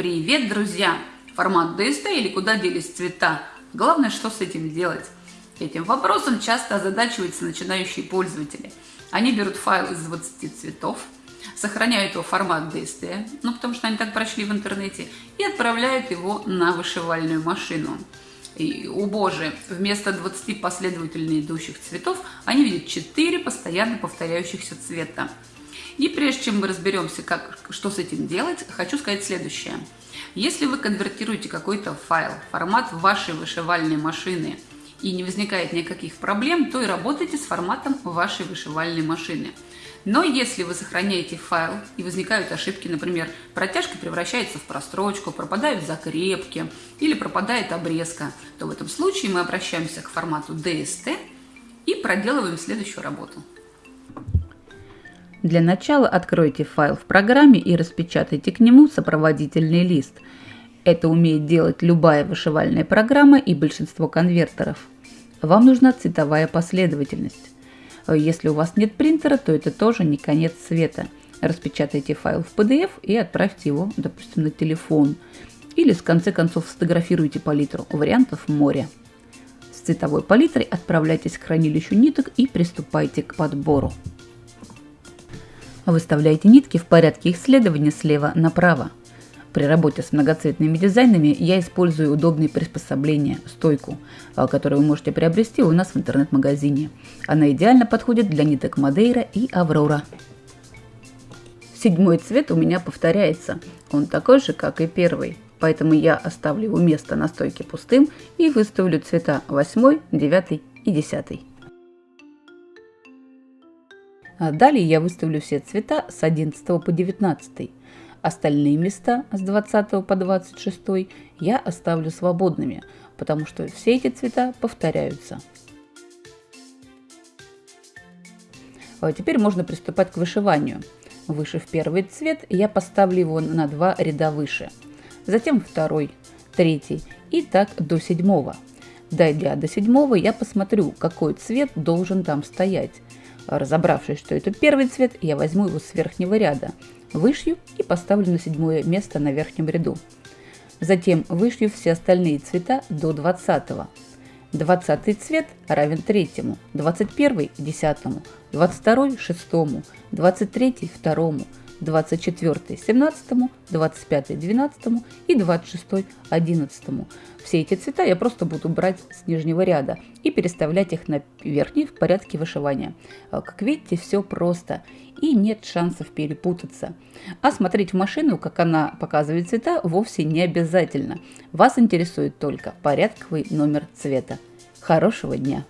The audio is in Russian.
Привет, друзья! Формат DST или куда делись цвета? Главное, что с этим делать? Этим вопросом часто озадачиваются начинающие пользователи. Они берут файл из 20 цветов, сохраняют его в формат DST, ну потому что они так прочли в интернете, и отправляют его на вышивальную машину. И, о боже, вместо 20 последовательно идущих цветов они видят 4 постоянно повторяющихся цвета. И прежде чем мы разберемся, как, что с этим делать, хочу сказать следующее. Если вы конвертируете какой-то файл, формат вашей вышивальной машины, и не возникает никаких проблем, то и работайте с форматом вашей вышивальной машины. Но если вы сохраняете файл и возникают ошибки, например, протяжка превращается в прострочку, пропадают закрепки или пропадает обрезка, то в этом случае мы обращаемся к формату DST и проделываем следующую работу. Для начала откройте файл в программе и распечатайте к нему сопроводительный лист. Это умеет делать любая вышивальная программа и большинство конвертеров. Вам нужна цветовая последовательность. Если у вас нет принтера, то это тоже не конец света. Распечатайте файл в PDF и отправьте его, допустим, на телефон. Или с конце концов сфотографируйте палитру. Вариантов море. С цветовой палитрой отправляйтесь к хранилищу ниток и приступайте к подбору. Выставляйте нитки в порядке их следования слева направо. При работе с многоцветными дизайнами я использую удобные приспособления, стойку, а, которую вы можете приобрести у нас в интернет-магазине. Она идеально подходит для ниток Мадейра и Аврора. Седьмой цвет у меня повторяется. Он такой же, как и первый. Поэтому я оставлю его место на стойке пустым и выставлю цвета 8, 9 и 10. А далее я выставлю все цвета с 11 по 19. Остальные места с 20 по 26 я оставлю свободными, потому что все эти цвета повторяются. А теперь можно приступать к вышиванию. Вышив первый цвет, я поставлю его на два ряда выше. Затем второй, третий и так до седьмого. Дойдя до седьмого, я посмотрю, какой цвет должен там стоять. Разобравшись, что это первый цвет, я возьму его с верхнего ряда, вышью и поставлю на седьмое место на верхнем ряду. Затем вышью все остальные цвета до 20. 20 цвет равен третьему, 21 – десятому, 22 – шестому, 23 – второму, 24 – 17, 25 – 12 и 26 – 11. Все эти цвета я просто буду брать с нижнего ряда и переставлять их на верхний в порядке вышивания. А, как видите, все просто и нет шансов перепутаться. А смотреть в машину, как она показывает цвета, вовсе не обязательно. Вас интересует только порядковый номер цвета. Хорошего дня!